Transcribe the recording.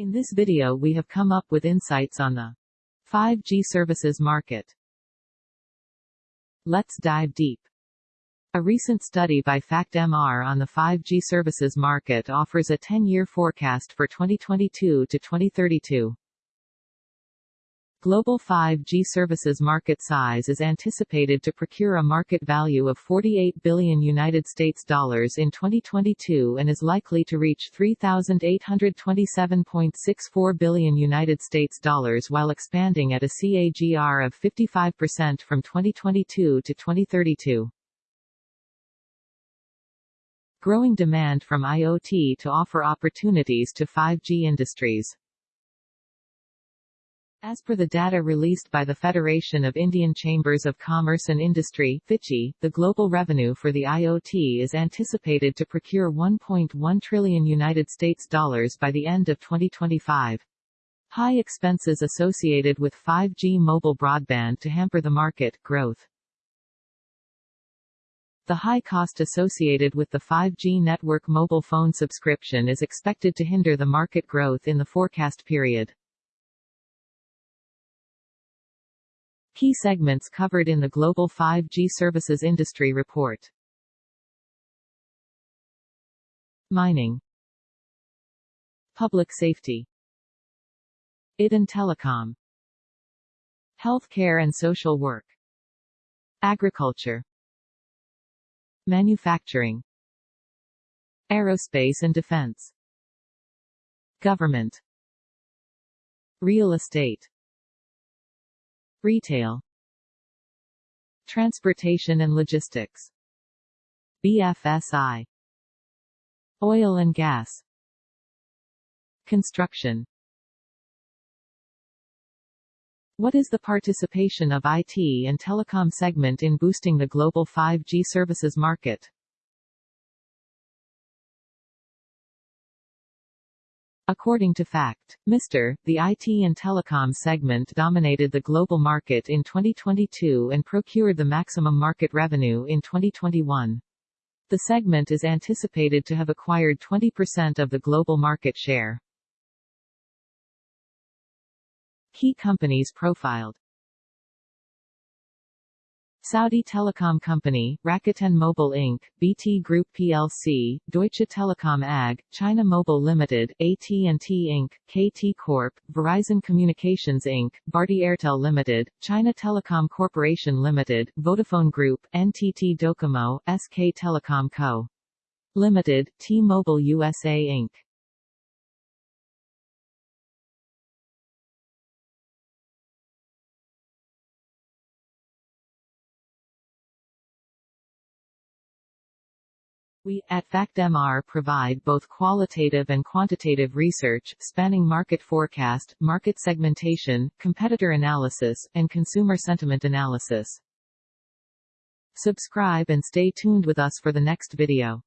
In this video we have come up with insights on the 5G services market. Let's dive deep. A recent study by FactMR on the 5G services market offers a 10-year forecast for 2022 to 2032. Global 5G services market size is anticipated to procure a market value of 48 billion in 2022 and is likely to reach 3827.64 billion while expanding at a CAGR of 55% from 2022 to 2032. Growing demand from IoT to offer opportunities to 5G industries. As per the data released by the Federation of Indian Chambers of Commerce and Industry FICCI, the global revenue for the IoT is anticipated to procure 1.1 trillion United States dollars by the end of 2025. High expenses associated with 5G mobile broadband to hamper the market growth. The high cost associated with the 5G network mobile phone subscription is expected to hinder the market growth in the forecast period. Key segments covered in the Global 5G Services Industry Report. Mining. Public Safety. IT and Telecom. Healthcare and Social Work. Agriculture. Manufacturing. Aerospace and Defense. Government. Real estate Retail Transportation and logistics BFSI Oil and gas Construction What is the participation of IT and telecom segment in boosting the global 5G services market? According to Fact. Mr. The IT and telecom segment dominated the global market in 2022 and procured the maximum market revenue in 2021. The segment is anticipated to have acquired 20% of the global market share. Key companies profiled Saudi Telecom Company, Rakuten Mobile Inc., BT Group plc, Deutsche Telekom AG, China Mobile Limited, AT&T Inc., KT Corp., Verizon Communications Inc., Bharti Airtel Limited, China Telecom Corporation Limited, Vodafone Group, NTT Docomo, SK Telecom Co. Limited, T-Mobile USA Inc. We, at FactMR provide both qualitative and quantitative research, spanning market forecast, market segmentation, competitor analysis, and consumer sentiment analysis. Subscribe and stay tuned with us for the next video.